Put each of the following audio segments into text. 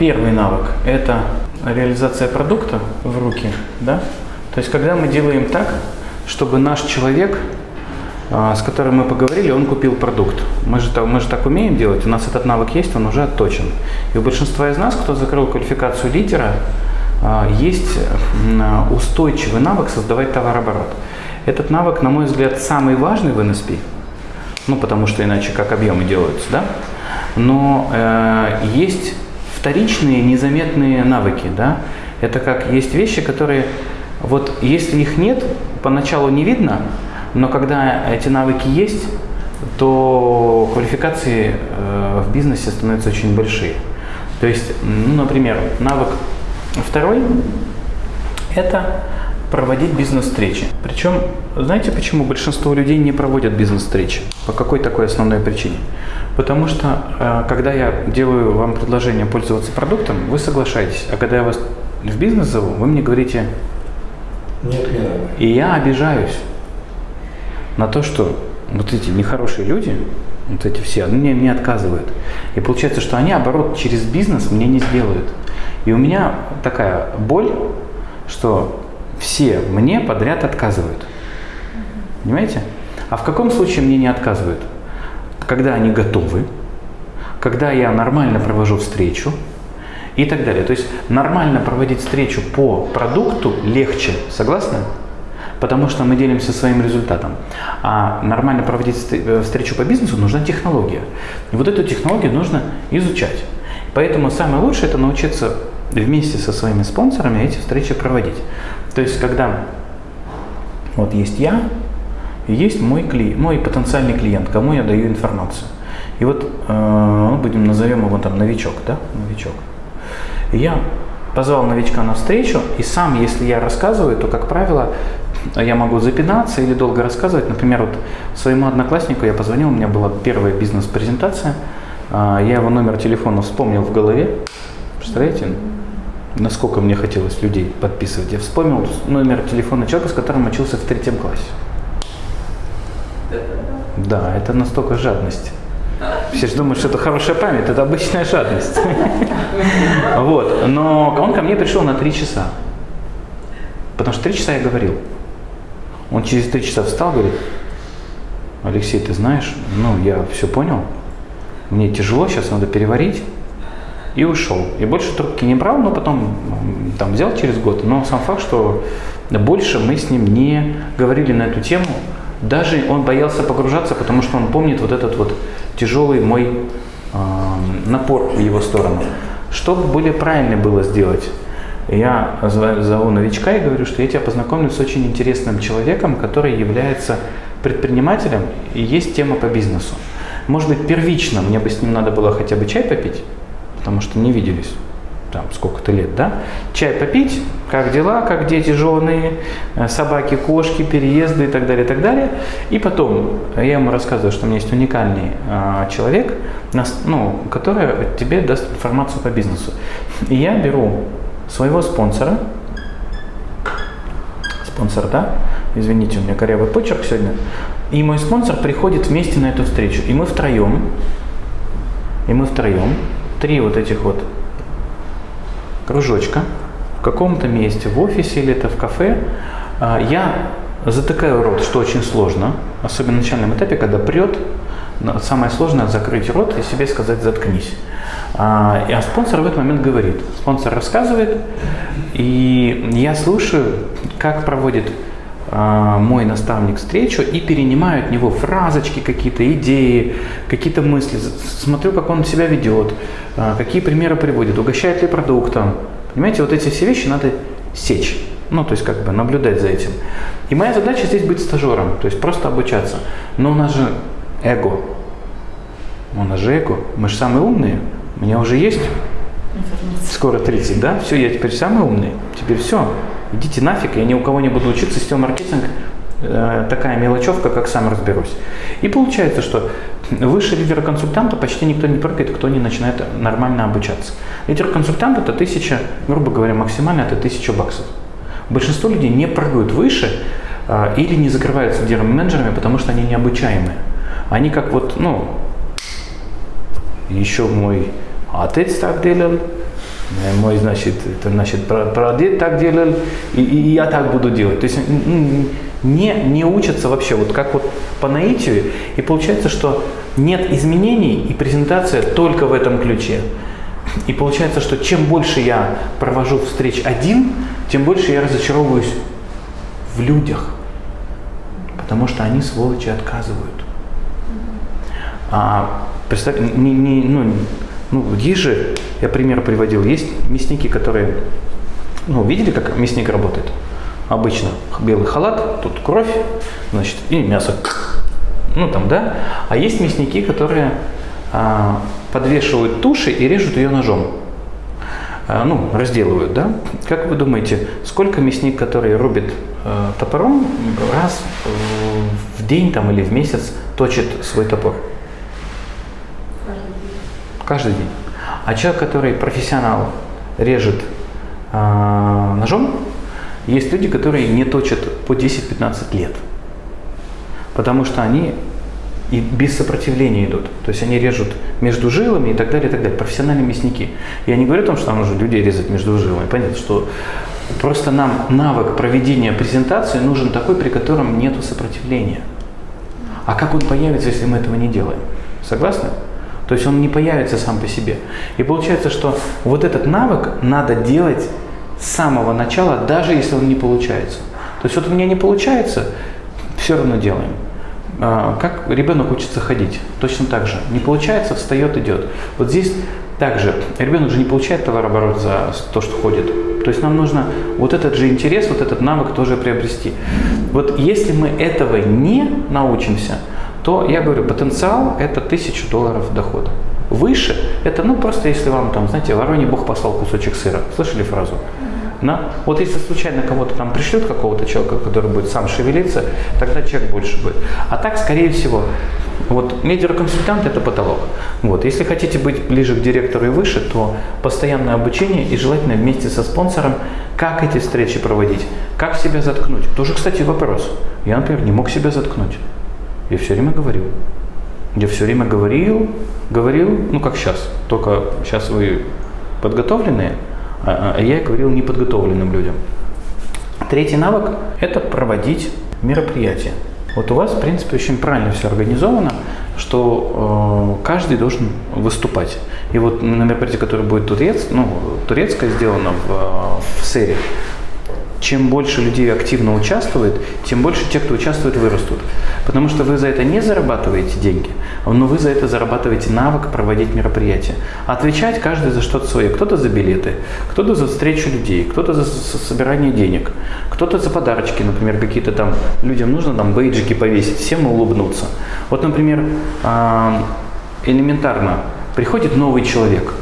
первый навык – это реализация продукта в руки. Да? То есть, когда мы делаем так, чтобы наш человек, а, с которым мы поговорили, он купил продукт. Мы же, мы же так умеем делать, у нас этот навык есть, он уже отточен. И у большинства из нас, кто закрыл квалификацию лидера, а, есть устойчивый навык создавать товарооборот. Этот навык, на мой взгляд, самый важный в NSP, ну потому что иначе как объемы делаются, да? Но э, есть вторичные незаметные навыки, да? Это как есть вещи, которые вот если их нет, поначалу не видно, но когда эти навыки есть, то квалификации э, в бизнесе становятся очень большие. То есть, ну, например, навык второй – это проводить бизнес-встречи. Причем, знаете, почему большинство людей не проводят бизнес-встречи? По какой такой основной причине? Потому что, э, когда я делаю вам предложение пользоваться продуктом, вы соглашаетесь. А когда я вас в бизнес зову, вы мне говорите, нет, не. И я обижаюсь на то, что вот эти нехорошие люди, вот эти все, они мне, мне отказывают. И получается, что они, оборот, через бизнес мне не сделают. И у меня такая боль, что все мне подряд отказывают. Понимаете? А в каком случае мне не отказывают? Когда они готовы, когда я нормально провожу встречу и так далее. То есть нормально проводить встречу по продукту легче, согласны? Потому что мы делимся своим результатом. А нормально проводить э, встречу по бизнесу нужна технология. И вот эту технологию нужно изучать. Поэтому самое лучшее это научиться вместе со своими спонсорами эти встречи проводить. То есть, когда вот есть я, есть мой, клиент, мой потенциальный клиент, кому я даю информацию. И вот, э, будем назовем его там новичок, да, новичок. Я позвал новичка на встречу, и сам, если я рассказываю, то, как правило, я могу запинаться или долго рассказывать. Например, вот своему однокласснику я позвонил, у меня была первая бизнес-презентация, а, я его номер телефона вспомнил в голове. Представляете? Насколько мне хотелось людей подписывать, я вспомнил номер телефона человека, с которым учился в третьем классе. Да, это настолько жадность. Все же думают, что это хорошая память, это обычная жадность. Вот, но он ко мне пришел на три часа. Потому что три часа я говорил. Он через три часа встал, говорит, Алексей, ты знаешь, ну я все понял, мне тяжело, сейчас надо переварить и ушел. И больше трубки не брал, но потом там взял через год. Но сам факт, что больше мы с ним не говорили на эту тему. Даже он боялся погружаться, потому что он помнит вот этот вот тяжелый мой э, напор в его сторону. Что более правильно было сделать? Я зову новичка и говорю, что я тебя познакомлю с очень интересным человеком, который является предпринимателем и есть тема по бизнесу. Может быть, первично мне бы с ним надо было хотя бы чай попить, потому что не виделись там сколько-то лет, да, чай попить, как дела, как дети, жены, э, собаки, кошки, переезды и так далее, и так далее. И потом я ему рассказываю, что у меня есть уникальный э, человек, ну, который тебе даст информацию по бизнесу. И я беру своего спонсора, спонсор, да, извините, у меня корявый почерк сегодня, и мой спонсор приходит вместе на эту встречу, и мы втроем, и мы втроем три вот этих вот кружочка. В каком-то месте, в офисе или это в кафе, а, я затыкаю рот, что очень сложно, особенно на начальном этапе, когда прет, самое сложное закрыть рот и себе сказать «заткнись». А, а спонсор в этот момент говорит, спонсор рассказывает, и я слушаю, как проводит мой наставник встречу и перенимаю от него фразочки какие-то, идеи, какие-то мысли, смотрю, как он себя ведет, а, какие примеры приводит, угощает ли продуктом. Понимаете, вот эти все вещи надо сечь, ну, то есть как бы наблюдать за этим. И моя задача здесь быть стажером, то есть просто обучаться. Но у нас же эго, у нас же эго, мы же самые умные, у меня уже есть. Скоро 30, да, все, я теперь самый умный, теперь все, идите нафиг, я ни у кого не буду учиться, сетевой маркетинг э, такая мелочевка, как сам разберусь. И получается, что выше лидера-консультанта почти никто не прыгает, кто не начинает нормально обучаться. Лидер-консультант это тысяча, грубо говоря, максимально это тысяча баксов. Большинство людей не прыгают выше э, или не закрываются лидерами-менеджерами, потому что они необучаемые. Они как вот, ну, еще мой отец так делал, Мой, значит, это, значит, прадед так делал, и, и я так буду делать. То есть не, не учатся вообще, вот как вот по наитию, и получается, что нет изменений, и презентация только в этом ключе. И получается, что чем больше я провожу встреч один, тем больше я разочаровываюсь в людях. Потому что они, сволочи, отказывают. А, представь, не, не, ну, ну, есть же, я пример приводил, есть мясники, которые, ну, видели, как мясник работает? Обычно белый халат, тут кровь, значит, и мясо, ну, там, да? А есть мясники, которые а, подвешивают туши и режут ее ножом. А, ну, разделывают, да? Как вы думаете, сколько мясник, который рубит э, топором, раз в день там, или в месяц точит свой топор? Каждый день. А человек, который профессионал, режет э, ножом, есть люди, которые не точат по 10-15 лет. Потому что они и без сопротивления идут. То есть они режут между жилами и так далее, и так далее. Профессиональные мясники. Я не говорю о том, что нам нужно людей резать между жилами. Понятно, что просто нам навык проведения презентации нужен такой, при котором нет сопротивления. А как он появится, если мы этого не делаем? Согласны? То есть он не появится сам по себе. И получается, что вот этот навык надо делать с самого начала, даже если он не получается. То есть вот у меня не получается, все равно делаем. А, как ребенок учится ходить? Точно так же. Не получается, встает, идет. Вот здесь также ребенок же не получает товарооборот за то, что ходит. То есть нам нужно вот этот же интерес, вот этот навык тоже приобрести. Вот если мы этого не научимся, то я говорю, потенциал это тысячу долларов дохода. Выше это, ну просто если вам там, знаете, вороний Бог послал кусочек сыра. Слышали фразу? Да? Вот если случайно кого-то там пришлют, какого-то человека, который будет сам шевелиться, тогда человек больше будет. А так, скорее всего, вот медиаконсультант – это потолок. Вот. Если хотите быть ближе к директору и выше, то постоянное обучение и желательно вместе со спонсором, как эти встречи проводить, как себя заткнуть. Тоже, кстати, вопрос. Я, например, не мог себя заткнуть. Я все время говорил. Я все время говорил, говорил, ну как сейчас, только сейчас вы подготовленные, а, а я говорил неподготовленным людям. Третий навык – это проводить мероприятия. Вот у вас, в принципе, очень правильно все организовано, что э, каждый должен выступать. И вот на мероприятии, которое будет турец, ну, турецкое сделано в, в серии, чем больше людей активно участвует, тем больше те, кто участвует, вырастут. Потому что вы за это не зарабатываете деньги, но вы за это зарабатываете навык проводить мероприятия. Отвечать каждый за что-то свое. Кто-то за билеты, кто-то за встречу людей, кто-то за собирание денег, кто-то за подарочки, например, какие-то там людям нужно там бейджики повесить, всем улыбнуться. Вот, например, а, элементарно приходит новый человек,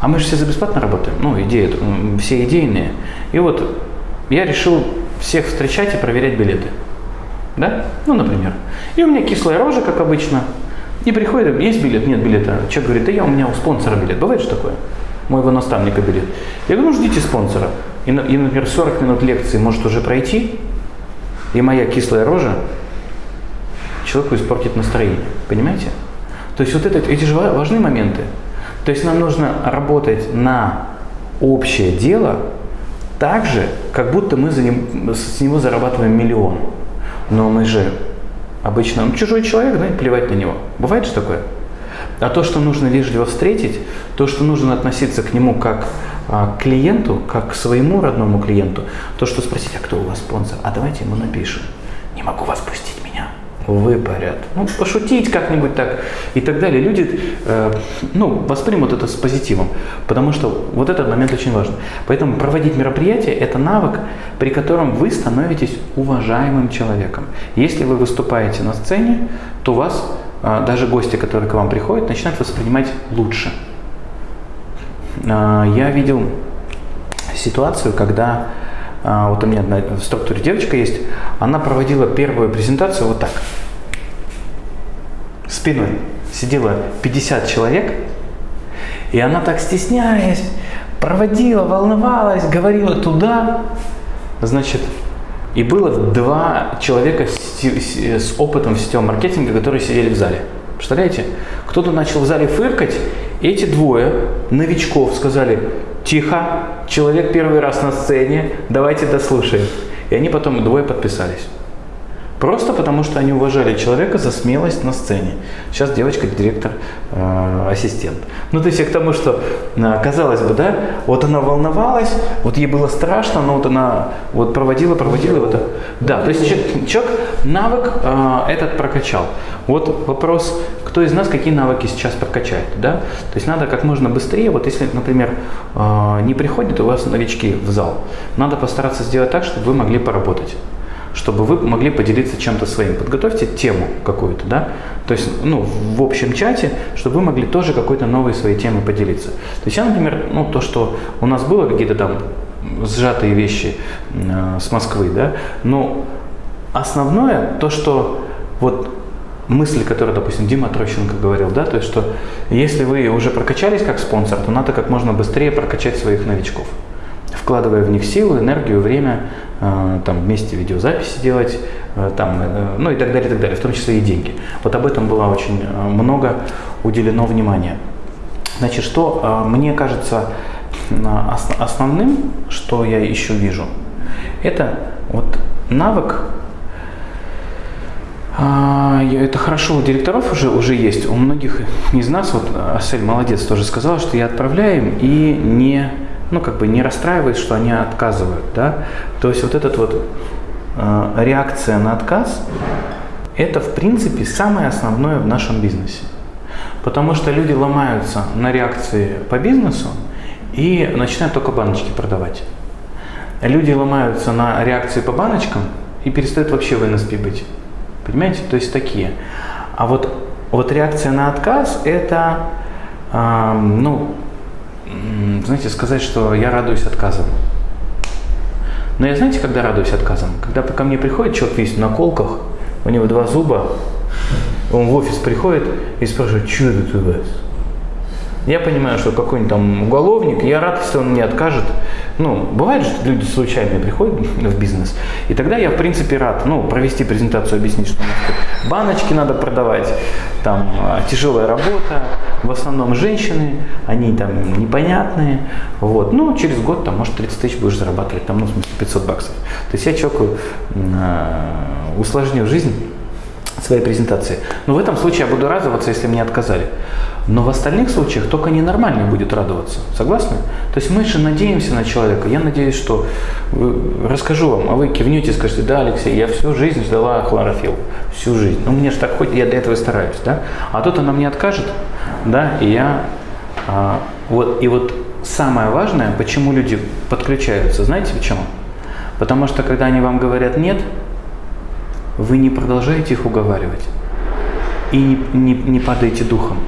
а мы же все за бесплатно работаем, ну, идеи, все идейные. И вот я решил всех встречать и проверять билеты. Да? Ну, например. И у меня кислая рожа, как обычно. И приходит, есть билет, нет билета. Человек говорит, да я у меня у спонсора билет. Бывает же такое? Моего наставника билет. Я говорю, ну ждите спонсора. И, и, например, 40 минут лекции может уже пройти, и моя кислая рожа человеку испортит настроение. Понимаете? То есть вот это, эти же важные моменты. То есть нам нужно работать на общее дело, так же, как будто мы за ним, с него зарабатываем миллион. Но мы же обычно, ну, чужой человек, и плевать на него. Бывает же такое? А то, что нужно вежливо встретить, то, что нужно относиться к нему как а, к клиенту, как к своему родному клиенту, то, что спросить, а кто у вас спонсор, а давайте ему напишем. Не могу вас пустить выпарят. Ну, пошутить как-нибудь так и так далее. Люди э, ну, воспримут это с позитивом, потому что вот этот момент очень важен. Поэтому проводить мероприятие – это навык, при котором вы становитесь уважаемым человеком. Если вы выступаете на сцене, то вас э, даже гости, которые к вам приходят, начинают воспринимать лучше. Э, я видел ситуацию, когда вот у меня одна в структуре девочка есть, она проводила первую презентацию вот так. Спиной сидело 50 человек, и она так стесняясь, проводила, волновалась, говорила туда. Значит, и было два человека с, с опытом в сетевом маркетинге, которые сидели в зале. Представляете? Кто-то начал в зале фыркать Эти двое новичков сказали, тихо, человек первый раз на сцене, давайте дослушаем. И они потом двое подписались. Просто потому, что они уважали человека за смелость на сцене. Сейчас девочка директор, э, ассистент. Ну, то есть я к тому, что, э, казалось бы, да, вот она волновалась, вот ей было страшно, но вот она вот проводила, проводила. Вот, да, то есть человек, человек навык э, этот прокачал. Вот вопрос, кто из нас какие навыки сейчас прокачает, да? То есть надо как можно быстрее, вот если, например, э, не приходят у вас новички в зал, надо постараться сделать так, чтобы вы могли поработать чтобы вы могли поделиться чем-то своим. Подготовьте тему какую-то, да, то есть, ну, в общем чате, чтобы вы могли тоже какой-то новой своей темой поделиться. То есть я, например, ну, то, что у нас было какие-то там сжатые вещи э, с Москвы, да, но основное то, что вот мысль, которую, допустим, Дима Трощенко говорил, да, то есть, что если вы уже прокачались как спонсор, то надо как можно быстрее прокачать своих новичков вкладывая в них силу, энергию, время, э, там вместе видеозаписи делать, э, там, э, ну и так далее, и так далее, в том числе и деньги. Вот об этом было очень много уделено внимания. Значит, что мне кажется основным, что я еще вижу, это вот навык, это хорошо у директоров уже, уже есть, у многих из нас, вот Асель молодец тоже сказала, что я отправляю им и не ну, как бы не расстраиваясь, что они отказывают, да. То есть вот эта вот э, реакция на отказ, это, в принципе, самое основное в нашем бизнесе. Потому что люди ломаются на реакции по бизнесу и начинают только баночки продавать. Люди ломаются на реакции по баночкам и перестают вообще в НСП быть. Понимаете? То есть такие. А вот, вот реакция на отказ – это, э, ну, знаете, сказать, что я радуюсь отказам. Но я знаете, когда радуюсь отказам? Когда ко мне приходит человек весь на колках, у него два зуба, он в офис приходит и спрашивает, что это у вас? Я понимаю, что какой-нибудь там уголовник, я рад, если он мне откажет. Ну, бывает же, люди случайно приходят в бизнес, и тогда я, в принципе, рад, ну, провести презентацию, объяснить, что баночки надо продавать, там, а, тяжелая работа, в основном женщины, они там непонятные, вот, ну, через год, там, может, 30 тысяч будешь зарабатывать, там, ну, в смысле, 500 баксов. То есть я человеку э, усложнил жизнь своей презентации. Но в этом случае я буду радоваться, если мне отказали. Но в остальных случаях только ненормальный будет радоваться. Согласны? То есть мы же надеемся на человека. Я надеюсь, что расскажу вам, а вы кивнете и скажете, да, Алексей, я всю жизнь ждала хлорофилл. Всю жизнь. Ну, мне же так хоть, я для этого стараюсь, да? А тут она мне откажет, да, и я... А, вот, и вот самое важное, почему люди подключаются, знаете почему? Потому что когда они вам говорят «нет», вы не продолжаете их уговаривать и не, не, не падаете духом.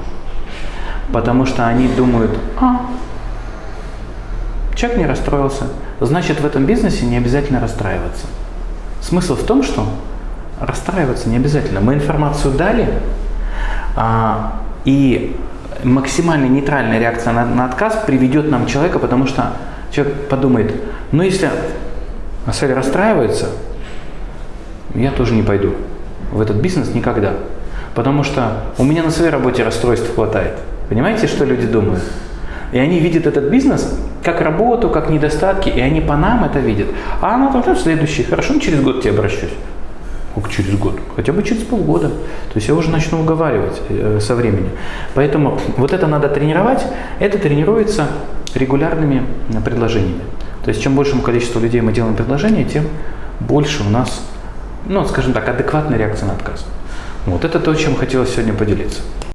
Потому что они думают, а, человек не расстроился, значит в этом бизнесе не обязательно расстраиваться. Смысл в том, что расстраиваться не обязательно. Мы информацию дали, а, и максимально нейтральная реакция на, на отказ приведет нам человека, потому что человек подумает, ну если Асель расстраивается, я тоже не пойду в этот бизнес никогда. Потому что у меня на своей работе расстройств хватает. Понимаете, что люди думают? И они видят этот бизнес как работу, как недостатки, и они по нам это видят. А она там, следующий, хорошо, через год тебе обращусь. Как через год? Хотя бы через полгода. То есть я уже начну уговаривать э, со временем. Поэтому вот это надо тренировать. Это тренируется регулярными предложениями. То есть чем большему количеству людей мы делаем предложения, тем больше у нас ну, скажем так, адекватная реакция на отказ. Вот это то, чем хотелось сегодня поделиться.